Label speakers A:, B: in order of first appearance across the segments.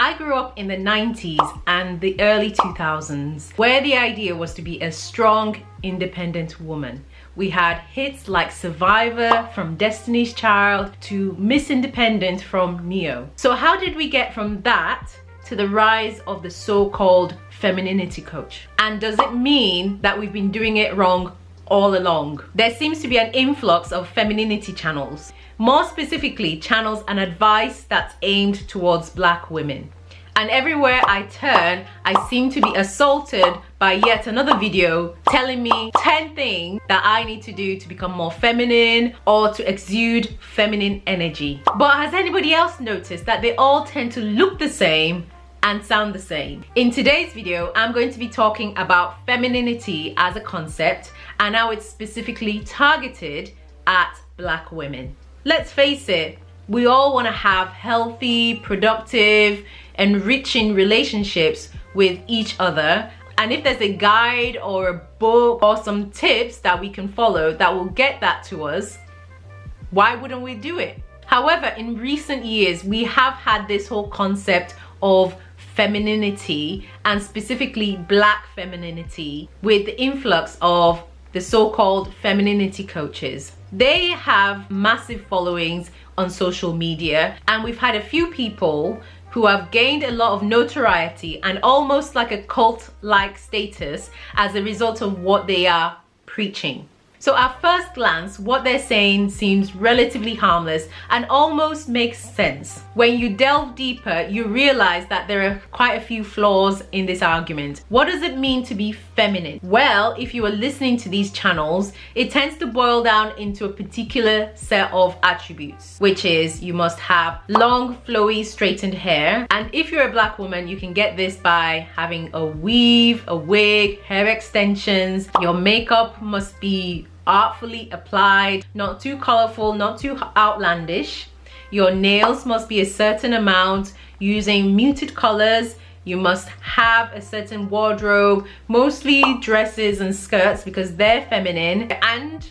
A: I grew up in the 90s and the early 2000s where the idea was to be a strong, independent woman. We had hits like Survivor from Destiny's Child to Miss Independent from Ne-Yo. So how did we get from that to the rise of the so-called femininity coach? And does it mean that we've been doing it wrong all along? There seems to be an influx of femininity channels. More specifically channels and advice that's aimed towards black women. And everywhere I turn I seem to be assaulted by yet another video telling me 10 things that I need to do to become more feminine or to exude feminine energy. But has anybody else noticed that they all tend to look the same and sound the same. In today's video, I'm going to be talking about femininity as a concept and how it's specifically targeted at black women let's face it, we all want to have healthy, productive, enriching relationships with each other. And if there's a guide or a book or some tips that we can follow that will get that to us, why wouldn't we do it? However, in recent years, we have had this whole concept of femininity and specifically black femininity with the influx of the so-called femininity coaches. They have massive followings on social media and we've had a few people who have gained a lot of notoriety and almost like a cult-like status as a result of what they are preaching. So at first glance, what they're saying seems relatively harmless and almost makes sense. When you delve deeper, you realize that there are quite a few flaws in this argument. What does it mean to be feminine? Well, if you are listening to these channels, it tends to boil down into a particular set of attributes, which is you must have long, flowy, straightened hair. And if you're a black woman, you can get this by having a weave, a wig, hair extensions. Your makeup must be artfully applied, not too colorful, not too outlandish. Your nails must be a certain amount using muted colors. You must have a certain wardrobe, mostly dresses and skirts because they're feminine. And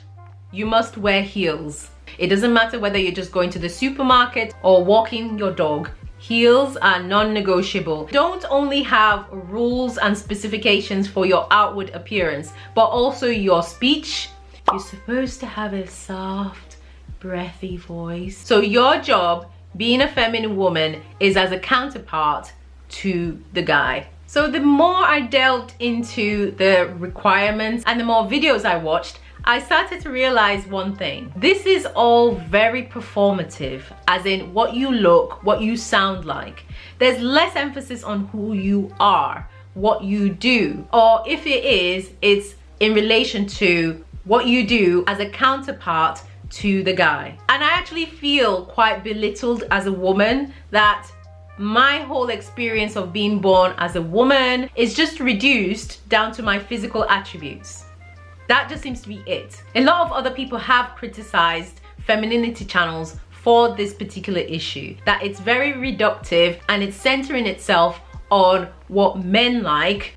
A: you must wear heels. It doesn't matter whether you're just going to the supermarket or walking your dog. Heels are non-negotiable. Don't only have rules and specifications for your outward appearance, but also your speech, you're supposed to have a soft, breathy voice. So your job, being a feminine woman, is as a counterpart to the guy. So the more I delved into the requirements and the more videos I watched, I started to realize one thing. This is all very performative, as in what you look, what you sound like. There's less emphasis on who you are, what you do, or if it is, it's in relation to what you do as a counterpart to the guy. And I actually feel quite belittled as a woman that my whole experience of being born as a woman is just reduced down to my physical attributes. That just seems to be it. A lot of other people have criticized femininity channels for this particular issue, that it's very reductive and it's centering itself on what men like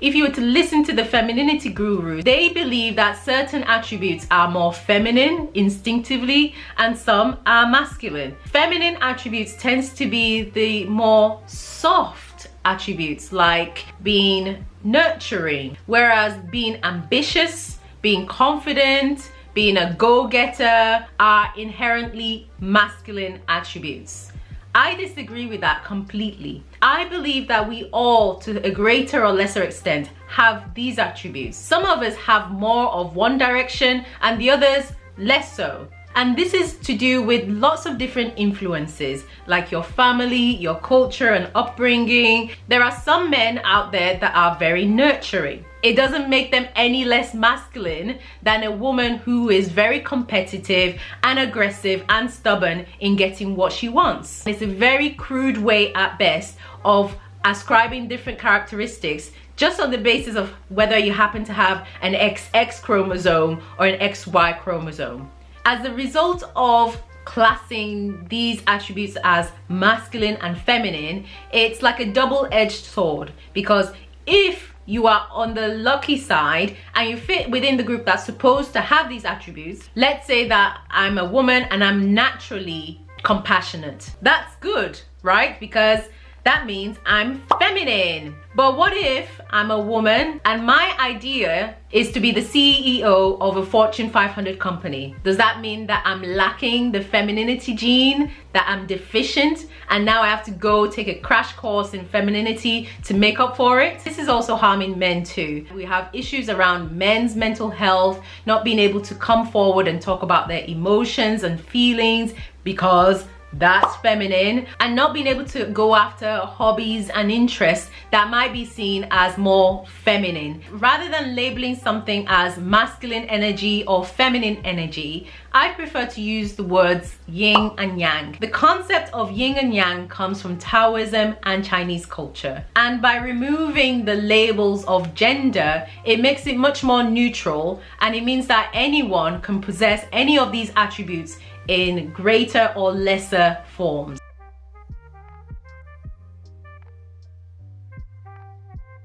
A: If you were to listen to the femininity guru, they believe that certain attributes are more feminine instinctively and some are masculine. Feminine attributes tends to be the more soft attributes like being nurturing, whereas being ambitious, being confident, being a go-getter are inherently masculine attributes. I disagree with that completely. I believe that we all, to a greater or lesser extent, have these attributes. Some of us have more of one direction and the others less so. And this is to do with lots of different influences like your family, your culture and upbringing. There are some men out there that are very nurturing. It doesn't make them any less masculine than a woman who is very competitive and aggressive and stubborn in getting what she wants. It's a very crude way at best of ascribing different characteristics just on the basis of whether you happen to have an XX chromosome or an XY chromosome. As a result of classing these attributes as masculine and feminine, it's like a double-edged sword because if you are on the lucky side and you fit within the group that's supposed to have these attributes let's say that i'm a woman and i'm naturally compassionate. That's good right? Because that means I'm feminine. But what if I'm a woman and my idea is to be the CEO of a Fortune 500 company? Does that mean that I'm lacking the femininity gene, that I'm deficient, and now I have to go take a crash course in femininity to make up for it? This is also harming men too. We have issues around men's mental health, not being able to come forward and talk about their emotions and feelings because that's feminine and not being able to go after hobbies and interests that might be seen as more feminine rather than labeling something as masculine energy or feminine energy I prefer to use the words yin and yang. The concept of yin and yang comes from Taoism and Chinese culture. And by removing the labels of gender, it makes it much more neutral and it means that anyone can possess any of these attributes in greater or lesser forms.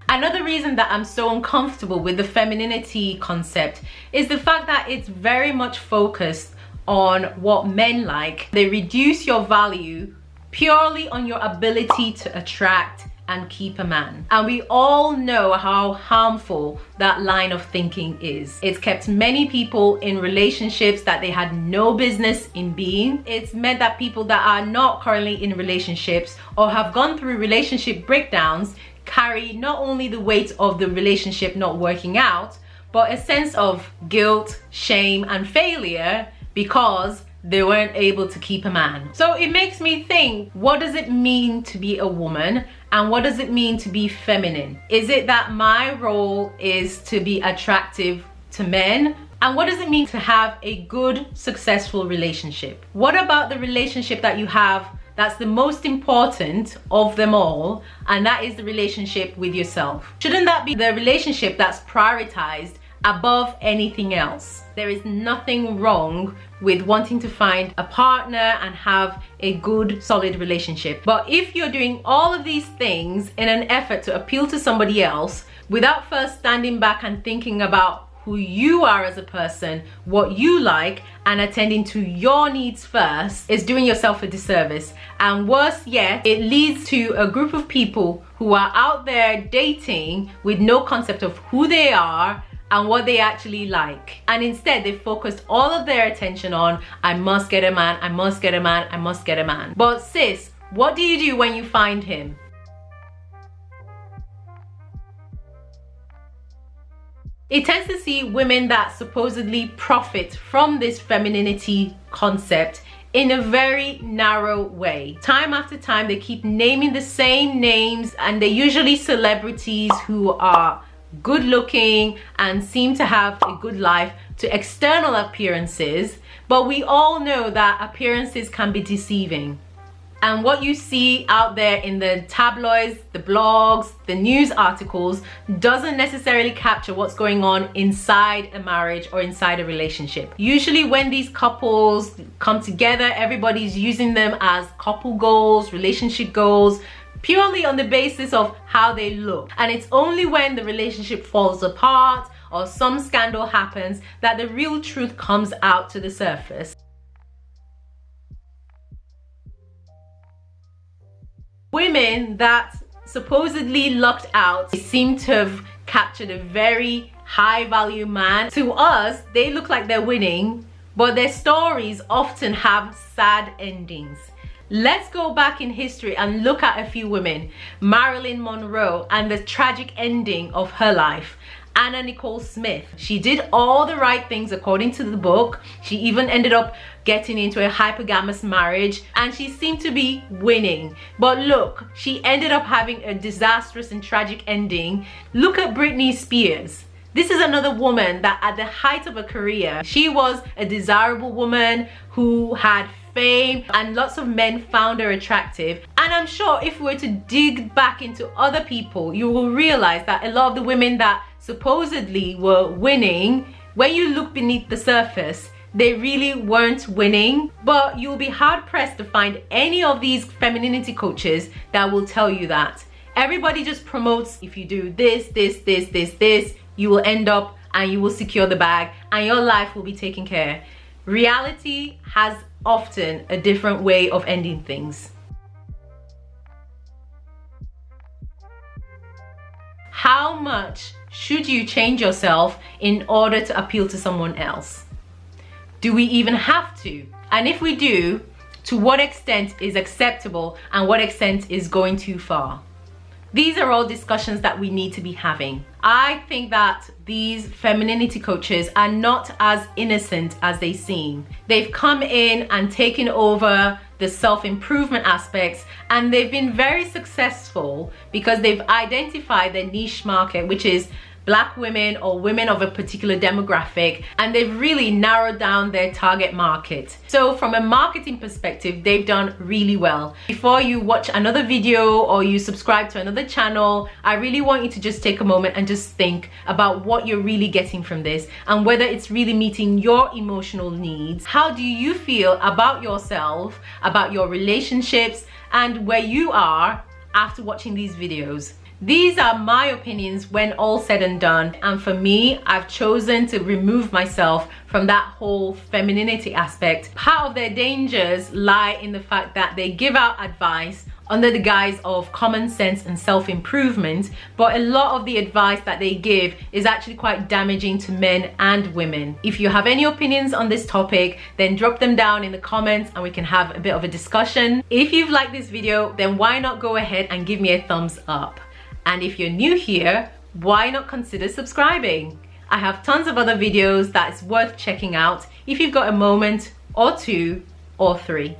A: Another reason that I'm so uncomfortable with the femininity concept is the fact that it's very much focused on what men like. They reduce your value purely on your ability to attract and keep a man. And we all know how harmful that line of thinking is. It's kept many people in relationships that they had no business in being. It's meant that people that are not currently in relationships or have gone through relationship breakdowns carry not only the weight of the relationship not working out, but a sense of guilt, shame, and failure because they weren't able to keep a man. So it makes me think, what does it mean to be a woman? And what does it mean to be feminine? Is it that my role is to be attractive to men? And what does it mean to have a good, successful relationship? What about the relationship that you have that's the most important of them all and that is the relationship with yourself shouldn't that be the relationship that's prioritized above anything else there is nothing wrong with wanting to find a partner and have a good solid relationship but if you're doing all of these things in an effort to appeal to somebody else without first standing back and thinking about who you are as a person, what you like, and attending to your needs first is doing yourself a disservice. And worse yet, it leads to a group of people who are out there dating with no concept of who they are and what they actually like. And instead they focused all of their attention on I must get a man I must get a man I must get a man. But sis what do you do when you find him? It tends to see women that supposedly profit from this femininity concept in a very narrow way. Time after time, they keep naming the same names and they're usually celebrities who are good looking and seem to have a good life to external appearances but we all know that appearances can be deceiving and what you see out there in the tabloids, the blogs, the news articles doesn't necessarily capture what's going on inside a marriage or inside a relationship. Usually when these couples come together, everybody's using them as couple goals, relationship goals, purely on the basis of how they look. And it's only when the relationship falls apart or some scandal happens that the real truth comes out to the surface. Women that supposedly lucked out seem to have captured a very high value man. To us, they look like they're winning, but their stories often have sad endings. Let's go back in history and look at a few women. Marilyn Monroe and the tragic ending of her life. Anna Nicole Smith. She did all the right things according to the book. She even ended up getting into a hypergamous marriage and she seemed to be winning. But look, she ended up having a disastrous and tragic ending. Look at Britney Spears. This is another woman that at the height of her career, she was a desirable woman who had fame and lots of men found her attractive. And I'm sure if we were to dig back into other people you will realize that a lot of the women that supposedly were winning when you look beneath the surface they really weren't winning. But you'll be hard pressed to find any of these femininity coaches that will tell you that. Everybody just promotes if you do this this this this this you will end up and you will secure the bag and your life will be taken care. Reality has often a different way of ending things. How much should you change yourself in order to appeal to someone else? Do we even have to? And if we do to what extent is acceptable and what extent is going too far these are all discussions that we need to be having. I think that these femininity coaches are not as innocent as they seem. They've come in and taken over the self-improvement aspects and they've been very successful because they've identified their niche market which is black women or women of a particular demographic and they've really narrowed down their target market. So from a marketing perspective they've done really well. Before you watch another video or you subscribe to another channel i really want you to just take a moment and just think about what you're really getting from this and whether it's really meeting your emotional needs. How do you feel about yourself about your relationships and where you are after watching these videos these are my opinions when all said and done. And for me, I've chosen to remove myself from that whole femininity aspect. Part of their dangers lie in the fact that they give out advice under the guise of common sense and self-improvement but a lot of the advice that they give is actually quite damaging to men and women if you have any opinions on this topic then drop them down in the comments and we can have a bit of a discussion if you've liked this video then why not go ahead and give me a thumbs up and if you're new here, why not consider subscribing? I have tons of other videos that is worth checking out if you've got a moment or two or three.